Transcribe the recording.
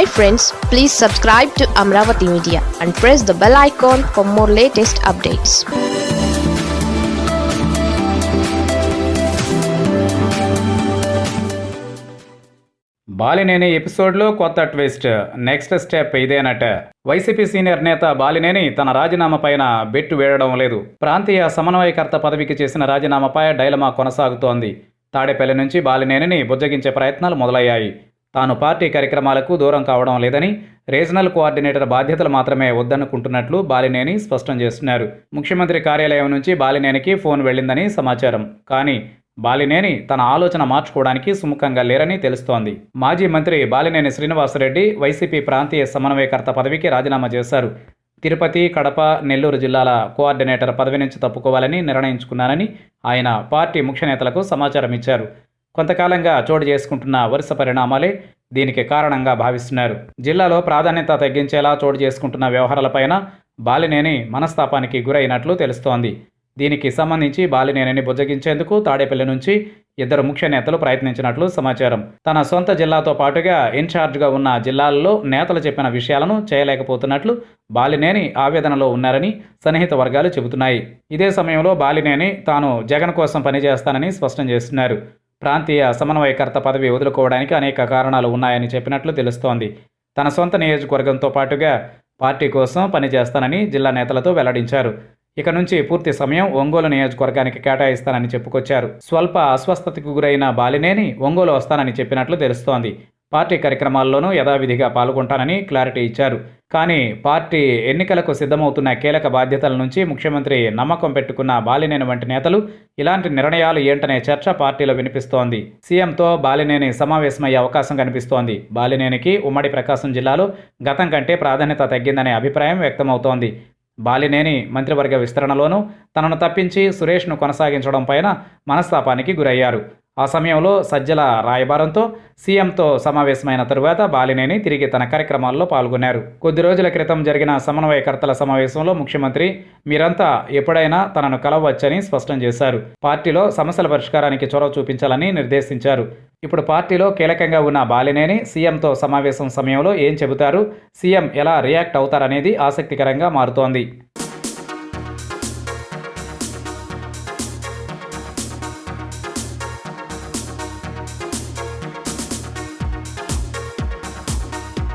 Hi friends please subscribe to Amaravati Media and press the bell icon for more latest updates Balineni ఎపిసోడ్లో కొత్త twist next step ఇదేనట. YCP senior నేత బాలినేని తన రాజీనామా పైన బెట్టు వేయడం లేదు. ప్రాంతీయ సమన్వయకర్త పదవికి చేసిన రాజీనామాపై డైలమా కొనసాగుతోంది. తాడేపల్లి నుంచి బాలినేనిని బుజ్జగించే ప్రయత్నాలు మొదలయ్యాయి. తాను పార్టీ కార్యక్రమాలకు దూరం కావడం లేదని రీజనల్ కోఆర్డినేటర్ బాధ్యతలు మాత్రమే వద్దనుకుంటున్నట్లు బాలినేని స్పష్టం చేస్తున్నారు. ముఖ్యమంత్రి కార్యాలయం నుంచి బాలినేనికి ఫోన్ వెళ్ళిందని సమాచారం. కానీ బాలినేని తన ఆలోచన మార్చుకోవడానికి సుముఖంగా లేరని తెలుస్తోంది. మాజీ మంత్రి బాలినేని శ్రీనివాసరెడ్డి వైసీపీ ప్రాంతీయ సమన్వయకర్త పదవికి రాజీనామా చేశారు. తిరుపతి కడప నెల్లూరు జిల్లాల కోఆర్డినేటర్ పదవి నుంచి తప్పుకోవాలని నిర్ణయించుకున్నానని ఆయన పార్టీ ముఖ్య నేతలకు సమాచారం ఇచ్చారు. కొంతకాలంగా చోటు చేసుకుంటున్న వరుస పరిణామాలే దీనికి కారణంగా భావిస్తున్నారు. జిల్లాలో ప్రాధాన్యత తగ్గించేలా చోటు చేసుకుంటున్న వ్యవహారాలపైన బాలినేని మనస్తాపానికి గురైనట్లు తెలుస్తోంది. దీనికి సంబంధించి బాలినేనిని బుజ్జగించేందుకు తాడేపల్లి నుంచి ఇద్దరు ముఖ్య నేతలు ప్రయత్నించినట్లు సమాచారం. తన సొంత జిల్లాతో పాటుగా ఇన్ఛార్జ్గా ఉన్న జిల్లాల్లో నేతలు చెప్పిన విషయాలను చేయలేకపోతున్నట్లు బాలినేని ఆవేదనలో ఉన్నారని సన్నిహిత వర్గాలు చెబుతున్నాయి. ఇదే సమయంలో బాలినేని తాను జగన్ కోసం పనిచేస్తానని స్పష్టం చేస్తున్నారు. ప్రాంతీయ సమన్వయకర్త పదవి వదులుకోవడానికి అనేక కారణాలు ఉన్నాయని చెప్పినట్లు తెలుస్తోంది. తన సొంత నియోజకవర్గంతో పాటుగా పార్టీ కోసం పనిచేస్తానని జిల్లా నేతలతో వెల్లడించారు. ఇక నుంచి పూర్తి సమయం ఒంగోలు నియోజకవర్గానికి కేటాయిస్తానని చెప్పుకొచ్చారు. స్వల్ప అస్వస్థతకు గురైన బాలినేని ఒంగోలు వస్తానని చెప్పినట్లు తెలుస్తోంది. పార్టీ కార్యక్రమాల్లోనూ యథావిధిగా పాల్గొంటానని క్లారిటీ ఇచ్చారు. కానీ పార్టీ ఎన్నికలకు సిద్ధమవుతున్న కీలక బాధ్యతల నుంచి ముఖ్యమంత్రి నమ్మకం పెట్టుకున్న బాలినేని వంటి నేతలు ఇలాంటి నిర్ణయాలు ఏంటనే చర్చ పార్టీలో వినిపిస్తోంది. సీఎంతో బాలినేని సమావేశమయ్యే అవకాశం కనిపిస్తోంది. బాలినేనికి ఉమ్మడి ప్రకాశం జిల్లాలో గతం కంటే ప్రాధాన్యత తగ్గిందనే అభిప్రాయం వ్యక్తమవుతోంది. బాలినేని మంత్రివర్గ విస్తరణలోనూ తనను తప్పించి సురేష్ను కొనసాగించడం పైన మనస్తాపానికి గురయ్యారు. ఆ సమయంలో సజ్జల రాయబారంతో సీఎంతో సమావేశమైన తరువాత బాలినేని తిరిగి తన కార్యక్రమాల్లో పాల్గొన్నారు. కొద్ది రోజుల క్రితం జరిగిన సమన్వయకర్తల సమావేశంలో ముఖ్యమంత్రి మీరంతా ఎప్పుడైనా తనను కలవచ్చని స్పష్టం చేశారు. పార్టీలో సమస్యల పరిష్కారానికి చొరవ చూపించాలని నిర్దేశించారు. ఇప్పుడు పార్టీలో కీలకంగా ఉన్న బాలినేని సీఎంతో సమావేశం సమయంలో ఏం చెబుతారు? సీఎం ఎలా రియాక్ట్ అవుతారనేది ఆసక్తికరంగా మారుతోంది.